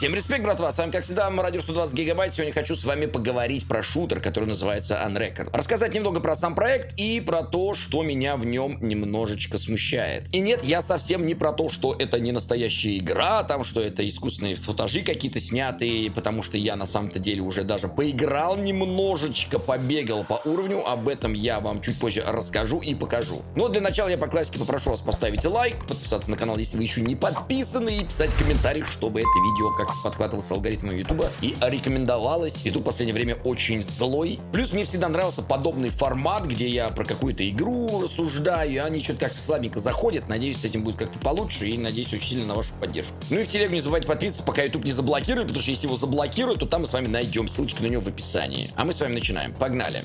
Всем респект, братва, с вами как всегда Радио 120 Гигабайт. Сегодня хочу с вами поговорить про шутер, который называется Unrecord. Рассказать немного про сам проект и про то, что меня в нем немножечко смущает. И нет, я совсем не про то, что это не настоящая игра, там, что это искусственные футажи какие-то снятые, потому что я на самом-то деле уже даже поиграл немножечко, побегал по уровню, об этом я вам чуть позже расскажу и покажу. Но для начала я по классике попрошу вас поставить лайк, подписаться на канал, если вы еще не подписаны, и писать комментарий, чтобы это видео как подхватывался алгоритмом YouTube и рекомендовалось. YouTube в последнее время очень злой. Плюс мне всегда нравился подобный формат, где я про какую-то игру рассуждаю, и они что-то как-то слабенько заходят. Надеюсь, с этим будет как-то получше, и надеюсь очень сильно на вашу поддержку. Ну и в телегу не забывайте подписываться, пока YouTube не заблокирует, потому что если его заблокируют, то там мы с вами найдем ссылочку на него в описании. А мы с вами начинаем. Погнали!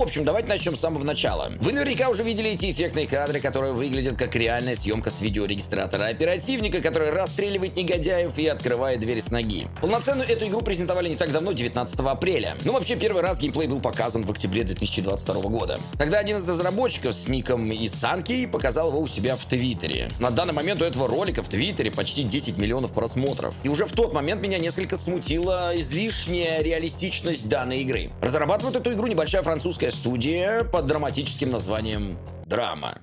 В общем, давайте начнем с самого начала. Вы наверняка уже видели эти эффектные кадры, которые выглядят как реальная съемка с видеорегистратора оперативника, который расстреливает негодяев и открывает дверь с ноги. Полноценную эту игру презентовали не так давно, 19 апреля. Ну вообще, первый раз геймплей был показан в октябре 2022 года. Тогда один из разработчиков с ником Исанки показал его у себя в Твиттере. На данный момент у этого ролика в Твиттере почти 10 миллионов просмотров. И уже в тот момент меня несколько смутила излишняя реалистичность данной игры. Разрабатывает эту игру небольшая французская студия под драматическим названием «Драма».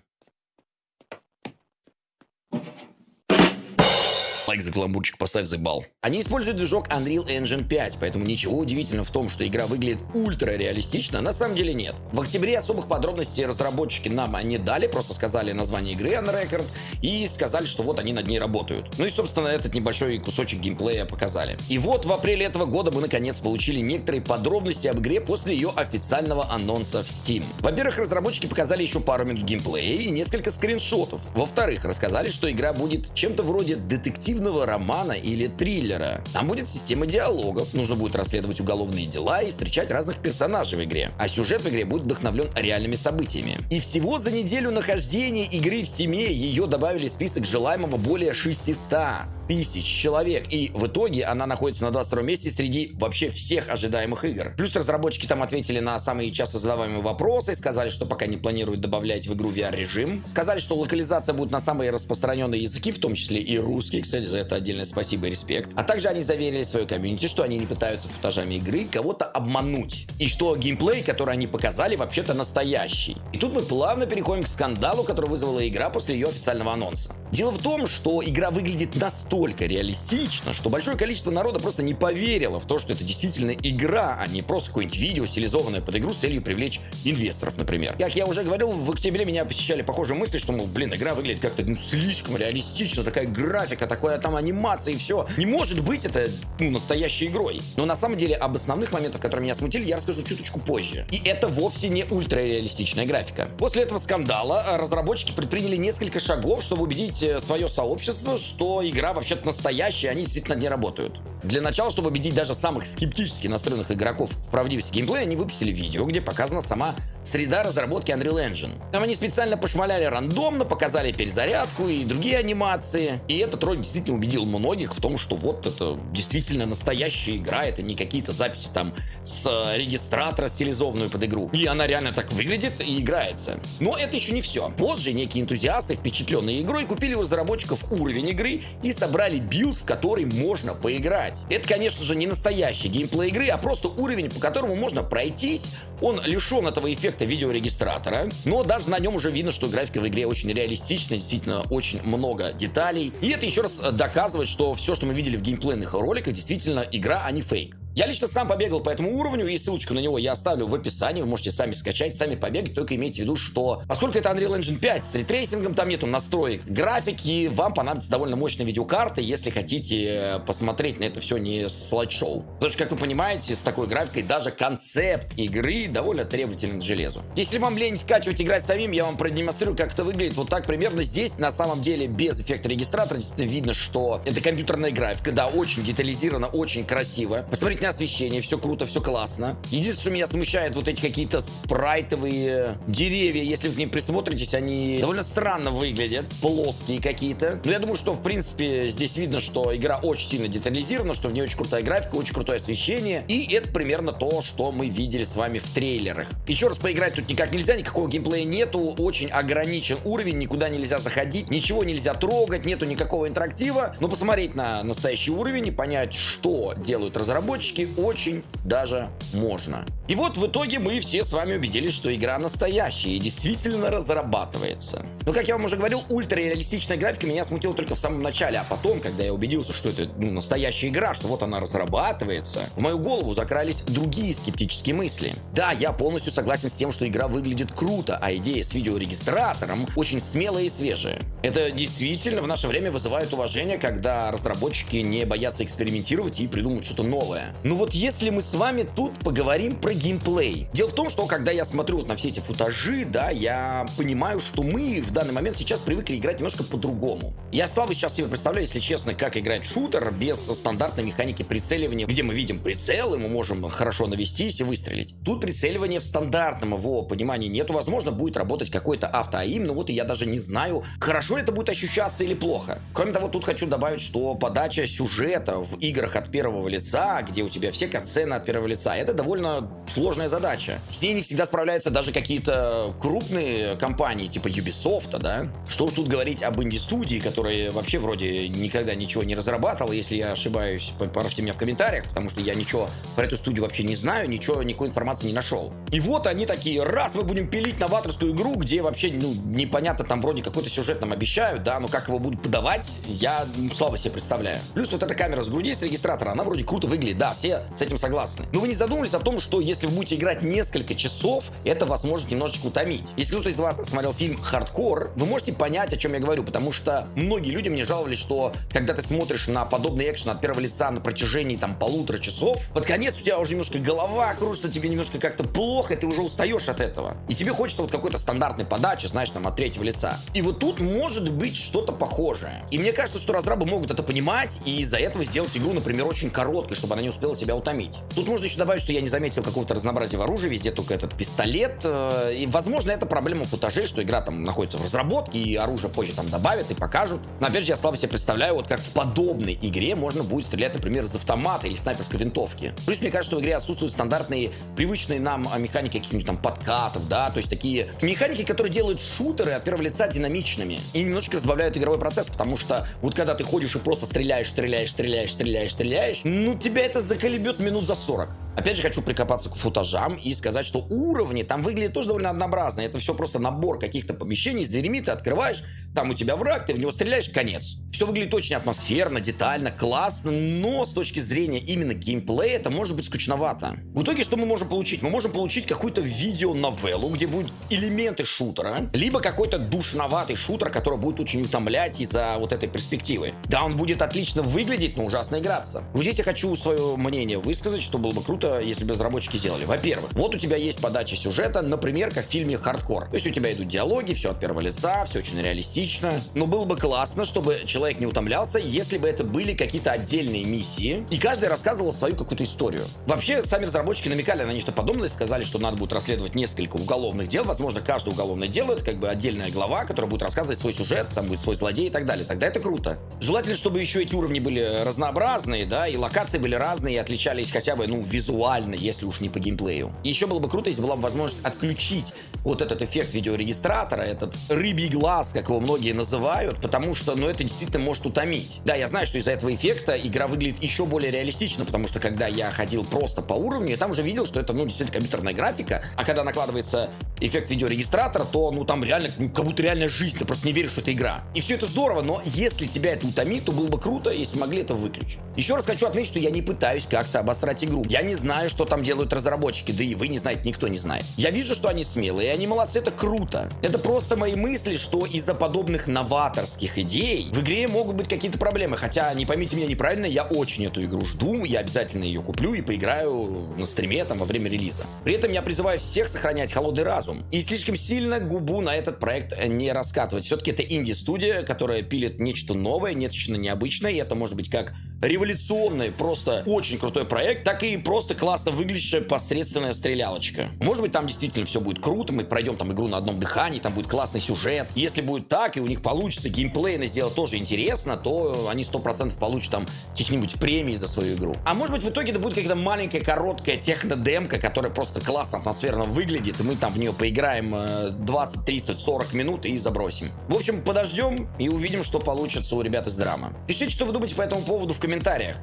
Лайк за каламбурчик, поставь за бал. Они используют движок Unreal Engine 5, поэтому ничего удивительного в том, что игра выглядит ультра реалистично, на самом деле нет. В октябре особых подробностей разработчики нам не дали, просто сказали название игры Unrecord и сказали, что вот они над ней работают. Ну и, собственно, этот небольшой кусочек геймплея показали. И вот в апреле этого года мы наконец получили некоторые подробности об игре после ее официального анонса в Steam. Во-первых, разработчики показали еще пару минут геймплея и несколько скриншотов. Во-вторых, рассказали, что игра будет чем-то вроде детектив детективного романа или триллера. Там будет система диалогов, нужно будет расследовать уголовные дела и встречать разных персонажей в игре. А сюжет в игре будет вдохновлен реальными событиями. И всего за неделю нахождения игры в Steam е ее добавили в список желаемого более 600 тысяч человек. И в итоге она находится на 22 месте среди вообще всех ожидаемых игр. Плюс разработчики там ответили на самые часто задаваемые вопросы, сказали, что пока не планируют добавлять в игру VR-режим. Сказали, что локализация будет на самые распространенные языки, в том числе и русский. Кстати, за это отдельное спасибо и респект. А также они заверили свою комьюнити, что они не пытаются футажами игры кого-то обмануть. И что геймплей, который они показали, вообще-то настоящий. И тут мы плавно переходим к скандалу, который вызвала игра после ее официального анонса. Дело в том, что игра выглядит настолько реалистично, что большое количество народа просто не поверило в то, что это действительно игра, а не просто какое-нибудь видео, стилизованное под игру с целью привлечь инвесторов, например. Как я уже говорил, в октябре меня посещали похожие мысли, что, мол, блин, игра выглядит как-то ну, слишком реалистично, такая графика, такая там анимация и все. Не может быть это, ну, настоящей игрой. Но на самом деле об основных моментах, которые меня смутили, я расскажу чуточку позже. И это вовсе не ультрареалистичная графика. После этого скандала э, разработчики предприняли несколько шагов, чтобы убедить свое сообщество, что игра вообще вообще-то настоящие, они действительно ней работают. Для начала, чтобы убедить даже самых скептически настроенных игроков в правдивости геймплея, они выпустили видео, где показана сама среда разработки Unreal Engine. Там они специально пошмаляли рандомно, показали перезарядку и другие анимации. И этот ролик действительно убедил многих в том, что вот это действительно настоящая игра, это не какие-то записи там с регистратора стилизованную под игру. И она реально так выглядит и играется. Но это еще не все. Позже некие энтузиасты, впечатленные игрой, купили у разработчиков уровень игры и собрали билд, в который можно поиграть. Это, конечно же, не настоящий геймплей игры, а просто уровень, по которому можно пройтись. Он лишен этого эффекта видеорегистратора, но даже на нем уже видно, что графика в игре очень реалистичная, действительно очень много деталей. И это еще раз доказывает, что все, что мы видели в геймплейных роликах, действительно игра, а не фейк. Я лично сам побегал по этому уровню, и ссылочку на него я оставлю в описании, вы можете сами скачать, сами побегать, только имейте в виду, что поскольку это Unreal Engine 5 с ray tracing ом, там нету настроек графики, вам понадобится довольно мощная видеокарта, если хотите э, посмотреть на это все не слайд-шоу. Потому что, как вы понимаете, с такой графикой даже концепт игры довольно требователен к железу. Если вам лень скачивать, играть самим, я вам продемонстрирую, как это выглядит вот так примерно. Здесь на самом деле без эффекта регистратора действительно видно, что это компьютерная графика, да, очень детализировано, очень красиво. Посмотрите Отличное освещение, все круто, все классно. Единственное, что меня смущает, вот эти какие-то спрайтовые деревья, если вы к ним присмотритесь, они довольно странно выглядят, плоские какие-то. Но я думаю, что, в принципе, здесь видно, что игра очень сильно детализирована, что в ней очень крутая графика, очень крутое освещение. И это примерно то, что мы видели с вами в трейлерах. Еще раз поиграть тут никак нельзя, никакого геймплея нету, очень ограничен уровень, никуда нельзя заходить, ничего нельзя трогать, нету никакого интерактива. Но посмотреть на настоящий уровень и понять, что делают разработчики, очень даже можно. И вот в итоге мы все с вами убедились, что игра настоящая и действительно разрабатывается. Но, как я вам уже говорил, ультрареалистичная графика меня смутила только в самом начале, а потом, когда я убедился, что это ну, настоящая игра, что вот она разрабатывается, в мою голову закрались другие скептические мысли. Да, я полностью согласен с тем, что игра выглядит круто, а идея с видеорегистратором очень смелая и свежая. Это действительно в наше время вызывает уважение, когда разработчики не боятся экспериментировать и придумывать что-то новое. Но вот если мы с вами тут поговорим про геймплей. Дело в том, что когда я смотрю вот на все эти футажи, да, я понимаю, что мы в данный момент сейчас привыкли играть немножко по-другому. Я слабо сейчас себе представляю, если честно, как играть шутер без стандартной механики прицеливания, где мы видим прицел, и мы можем хорошо навестись и выстрелить. Тут прицеливания в стандартном его понимании нету. Возможно, будет работать какой-то автоаим, но вот и я даже не знаю, хорошо это будет ощущаться или плохо. Кроме того, тут хочу добавить, что подача сюжета в играх от первого лица, где у тебя все катсцены от первого лица, это довольно сложная задача. С ней не всегда справляются даже какие-то крупные компании, типа Ubisoft, да? Что уж тут говорить об инди-студии, которая вообще вроде никогда ничего не разрабатывала. Если я ошибаюсь, поправьте меня в комментариях, потому что я ничего про эту студию вообще не знаю, ничего, никакой информации не нашел. И вот они такие, раз мы будем пилить новаторскую игру, где вообще, ну, непонятно, там вроде какой-то сюжет нам обещают, да, но как его будут подавать, я слабо себе представляю. Плюс вот эта камера с груди с регистратора, она вроде круто выглядит, да, все с этим согласны. Но вы не задумывались о том, что если вы будете играть несколько часов, это вас может немножечко утомить. Если кто-то из вас смотрел фильм «Хардкор», вы можете понять, о чем я говорю, потому что многие люди мне жаловались, что когда ты смотришь на подобный экшен от первого лица на протяжении там полутора часов, под конец у тебя уже немножко голова кружится, тебе немножко как-то плохо, ты уже устаешь от этого. И тебе хочется вот какой-то стандартной подачи, знаешь, там от третьего лица. И вот тут может быть что-то похожее. И мне кажется, что разрабы могут это понимать и из-за этого сделать игру, например, очень короткой, чтобы она не успела тебя утомить. Тут можно еще добавить, что я не заметил какого-то разнообразия в оружии, везде только этот пистолет. Э, и, возможно, это проблема футажей, что игра там находится в разработке, и оружие позже там добавят и покажут. Но, опять же, я слабо себе представляю, вот как в подобной игре можно будет стрелять, например, из автомата или снайперской винтовки. Плюс, мне кажется, что в игре отсутствуют стандартные, привычные нам а, механики каких-нибудь там подкатов, да, то есть такие механики, которые делают шутеры от первого лица динамичными и немножечко разбавляют игровой процесс, потому что вот когда ты ходишь и просто стреляешь, стреляешь, стреляешь, стреляешь, стреляешь, ну тебя это заколебет минут за 40. Опять же, хочу прикопаться к футажам и сказать, что уровни там выглядят тоже довольно однообразно. Это все просто набор каких-то помещений с дверями, ты открываешь, там у тебя враг, ты в него стреляешь, конец. Все выглядит очень атмосферно, детально, классно, но с точки зрения именно геймплея это может быть скучновато. В итоге что мы можем получить? Мы можем получить какую-то видео-новеллу, где будут элементы шутера, либо какой-то душноватый шутер, который будет очень утомлять из-за вот этой перспективы. Да, он будет отлично выглядеть, но ужасно играться. Вот здесь я хочу свое мнение высказать, что было бы круто, круто, если бы разработчики сделали. Во-первых, вот у тебя есть подача сюжета, например, как в фильме «Хардкор». То есть у тебя идут диалоги, все от первого лица, все очень реалистично. Но было бы классно, чтобы человек не утомлялся, если бы это были какие-то отдельные миссии, и каждый рассказывал свою какую-то историю. Вообще, сами разработчики намекали на нечто подобное, сказали, что надо будет расследовать несколько уголовных дел, возможно, каждое уголовное дело это как бы отдельная глава, которая будет рассказывать свой сюжет, там будет свой злодей и так далее. Тогда это круто. Желательно, чтобы еще эти уровни были разнообразные, да, и локации были разные, и отличались хотя бы, ну, визуально визуально, если уж не по геймплею. Еще было бы круто, если была бы возможность отключить вот этот эффект видеорегистратора, этот рыбий глаз, как его многие называют, потому что, ну, это действительно может утомить. Да, я знаю, что из-за этого эффекта игра выглядит еще более реалистично, потому что когда я ходил просто по уровню, я там уже видел, что это, ну, действительно компьютерная графика, а когда накладывается эффект видеорегистратора, то, ну, там реально, ну, как будто реальная жизнь, ты просто не веришь, что это игра. И все это здорово, но если тебя это утомит, то было бы круто, если могли это выключить. Еще раз хочу отметить, что я не пытаюсь как-то обосрать игру. Я не знаю, что там делают разработчики, да и вы не знаете, никто не знает. Я вижу, что они смелые, и они молодцы, это круто. Это просто мои мысли, что из-за подобных новаторских идей в игре могут быть какие-то проблемы. Хотя, не поймите меня неправильно, я очень эту игру жду, я обязательно ее куплю и поиграю на стриме там во время релиза. При этом я призываю всех сохранять холодный разум и слишком сильно губу на этот проект не раскатывать. Все-таки это инди-студия, которая пилит нечто новое, нечто необычное, и это может быть как революционный, просто очень крутой проект, так и просто классно выглядящая посредственная стрелялочка. Может быть, там действительно все будет круто, мы пройдем там игру на одном дыхании, там будет классный сюжет. Если будет так, и у них получится геймплейно сделать тоже интересно, то они 100% получат там каких-нибудь премий за свою игру. А может быть, в итоге это будет какая-то маленькая, короткая техно-демка, которая просто классно, атмосферно выглядит, и мы там в нее поиграем 20, 30, 40 минут и забросим. В общем, подождем и увидим, что получится у ребят из драма. Пишите, что вы думаете по этому поводу в.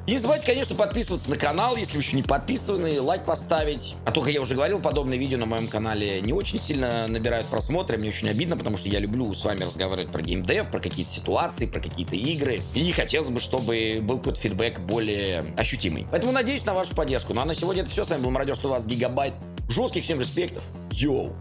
И не забывайте, конечно, подписываться на канал, если вы еще не подписаны, лайк поставить. А то, как я уже говорил, подобные видео на моем канале не очень сильно набирают просмотры, мне очень обидно, потому что я люблю с вами разговаривать про геймдев, про какие-то ситуации, про какие-то игры. И хотелось бы, чтобы был какой-то фидбэк более ощутимый. Поэтому надеюсь на вашу поддержку. Ну а на сегодня это все. С вами был Мародер, что у вас Гигабайт. Жестких всем респектов. Йоу!